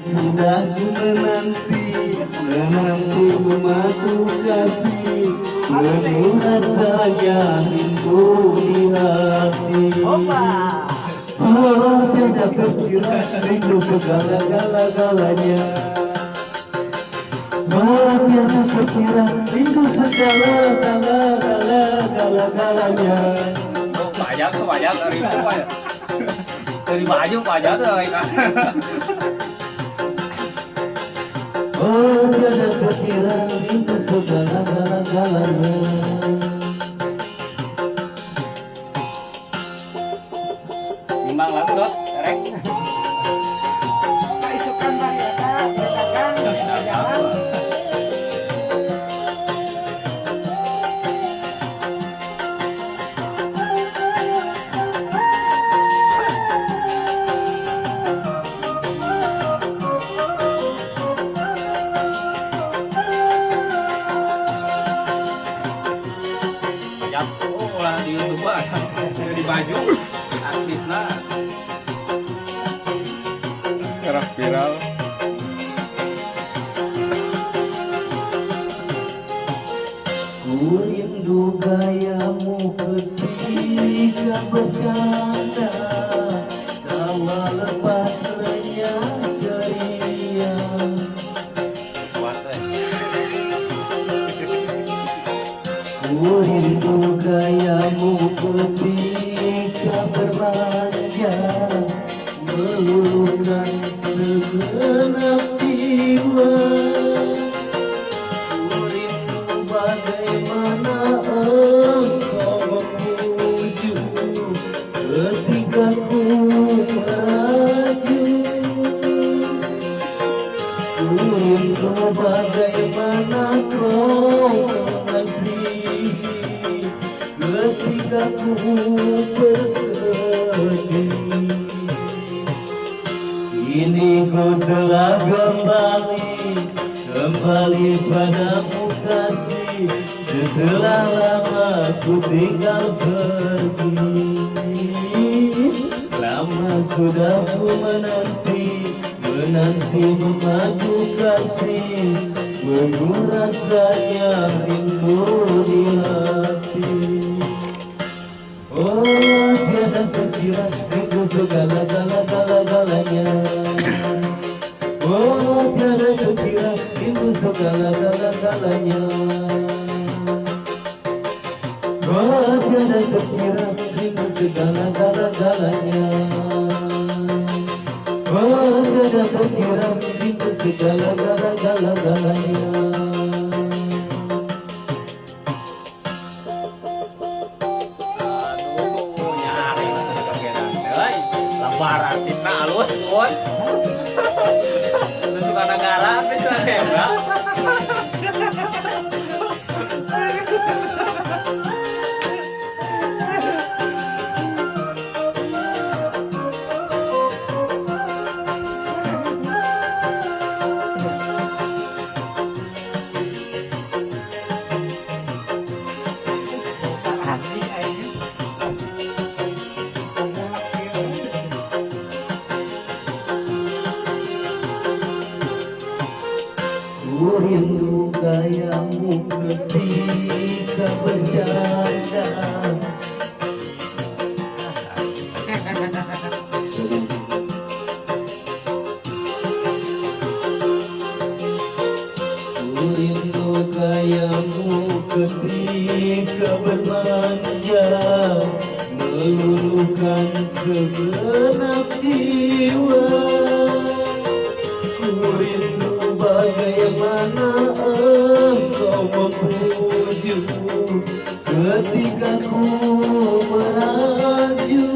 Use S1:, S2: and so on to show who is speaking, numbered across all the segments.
S1: Sudah ku menanti, menanti memaku kasih. Penuh rasanya rindu di hati. Oh tiada terkira rindu segala-gala-galanya Oh tiada terkira rindu segala-gala-gala-galanya
S2: Oh, banyak banyak dari itu banyak. Dari baju banyak kan.
S1: Oh tiada terkira rindu segala-gala-galanya
S2: Timbang lagu dot, rek.
S3: Kaisukan.
S2: YouTube ada. Di baju. Artis lah.
S4: Gerak viral.
S1: Ku rindu gayamu ketika bercanda Ku gayamu ketika bermanja Meluluhkan segenap jiwa Ketika ku bersedih. Kini ku telah kembali Kembali padamu kasih Setelah lama ku tinggal pergi. Lama sudah ku menanti Menanti memadu kasih. Penuh rasanya rindu di hati tiada terkira rindu segala-gala-gala-galanya Oh tiada terkira rindu segala-gala-galanya Oh tiada terkira rindu segala-gala-galanya Oh tiada terkira rindu segala-gala-gala-galanya
S2: lembar artisna halus, kun. Lu suka negara artis lah
S1: Ku gayamu ketika bercanda. Ku gayamu ketika bermanja. Meluluhkan segenap jiwa Ketika ku meraju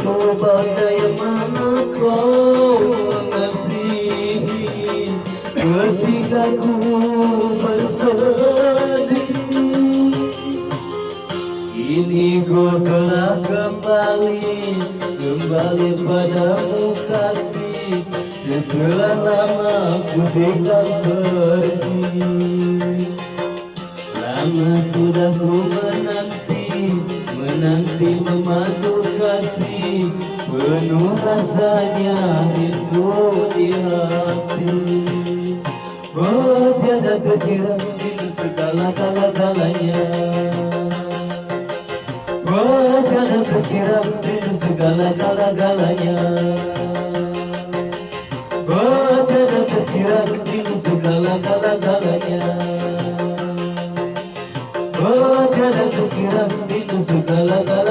S1: Ku bagaimana kau mengasihi. Ketika ku bersedih Kini ku telah kembali Kembali padamu kasih. Setelah lama ku tinggal pergi Lama sudah ku menanti Menanti memandu kasih. Penuh rasanya rindu di hati. Oh tiada terkira itu segala-gala-galanya Oh tiada terkira itu segala-gala-galanya Oh